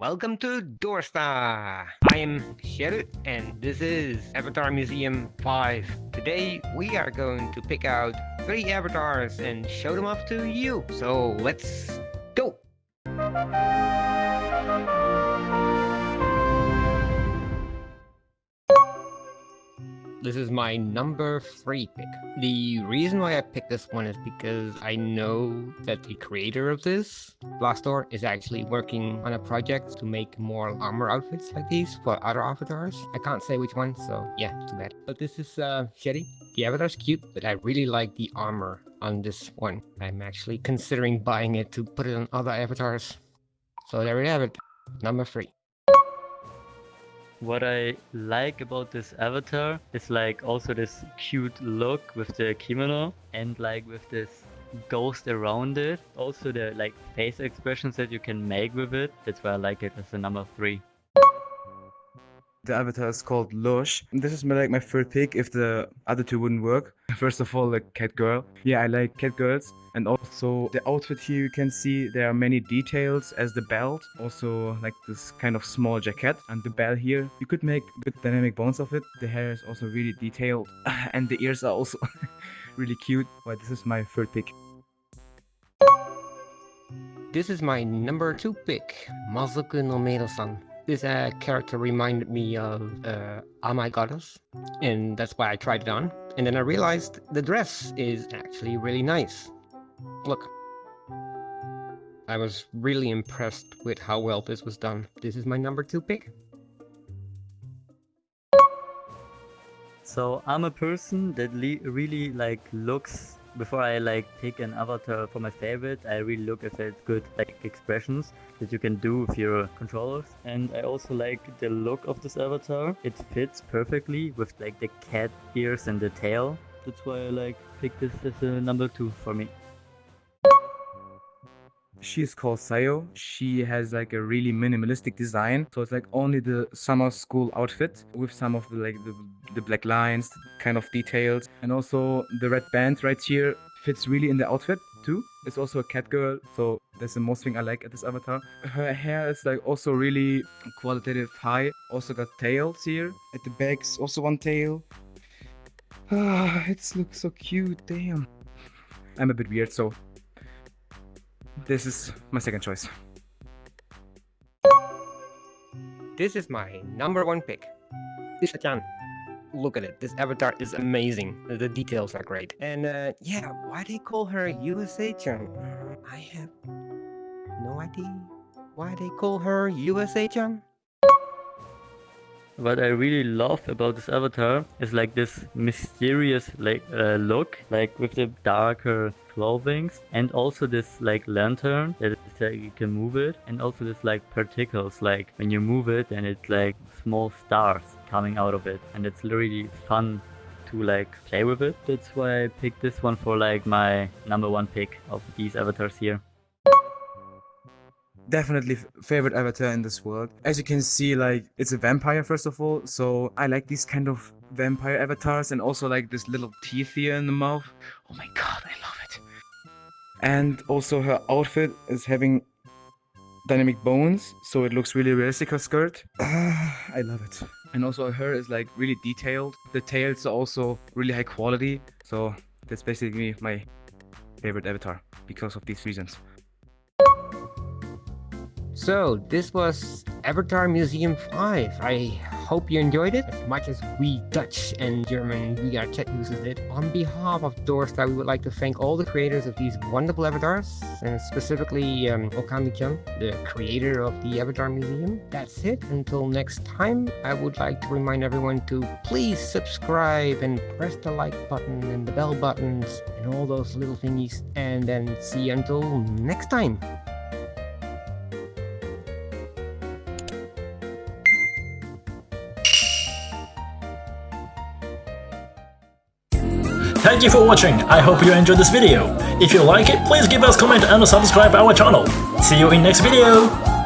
Welcome to Dorsta! I am Cheryl and this is Avatar Museum 5. Today we are going to pick out three avatars and show them off to you. So let's go! This is my number three pick. The reason why I picked this one is because I know that the creator of this, Blastor, is actually working on a project to make more armor outfits like these for other avatars. I can't say which one, so yeah, too bad. But this is uh, Shetty. The avatar's cute, but I really like the armor on this one. I'm actually considering buying it to put it on other avatars. So there we have it, number three. What I like about this avatar is like also this cute look with the kimono and like with this ghost around it. Also the like face expressions that you can make with it. That's why I like it as a number three. The avatar is called Lush. This is my, like my third pick if the other two wouldn't work. First of all, like cat girl. Yeah, I like cat girls. And also the outfit here you can see there are many details as the belt. Also like this kind of small jacket and the bell here. You could make good dynamic bones of it. The hair is also really detailed and the ears are also really cute. But this is my third pick. This is my number two pick, Mazoku no Meiro-san. This uh, character reminded me of uh, Oh Goddess, and that's why I tried it on. And then I realized the dress is actually really nice. Look. I was really impressed with how well this was done. This is my number two pick. So I'm a person that really like looks before I like pick an avatar for my favorite, I really look if it's good like expressions that you can do with your controllers. And I also like the look of this avatar. It fits perfectly with like the cat ears and the tail. That's why I like pick this as a number two for me. She's called Sayo. She has like a really minimalistic design. So it's like only the summer school outfit with some of the like the, the black lines, kind of details. And also the red band right here fits really in the outfit too. It's also a cat girl. So that's the most thing I like at this avatar. Her hair is like also really qualitative high. Also got tails here. At the back's also one tail. Ah, it looks so cute. Damn. I'm a bit weird, so this is my second choice. This is my number one pick. Lisa-chan. Look at it. This avatar is amazing. The details are great. And uh, yeah, why they call her USA-chan? I have no idea why they call her USA-chan. What I really love about this avatar is like this mysterious like uh, look, like with the darker clothings and also this like lantern that uh, you can move it and also this like particles like when you move it and it's like small stars coming out of it and it's really fun to like play with it. That's why I picked this one for like my number one pick of these avatars here definitely favorite avatar in this world. As you can see, like, it's a vampire first of all, so I like these kind of vampire avatars and also like this little teeth here in the mouth. Oh my god. And also her outfit is having dynamic bones, so it looks really realistic, her skirt. I love it. And also her is like really detailed. The tails are also really high quality, so that's basically my favorite avatar because of these reasons. So this was Avatar Museum 5. I hope you enjoyed it as much as we Dutch and German VR chat users did. On behalf of Dorsta, we would like to thank all the creators of these wonderful avatars, and specifically um, Okami-chan, the creator of the Avatar Museum. That's it. Until next time, I would like to remind everyone to please subscribe and press the like button and the bell buttons and all those little thingies. And then see you until next time. Thank you for watching, I hope you enjoyed this video. If you like it, please give us comment and subscribe our channel. See you in next video!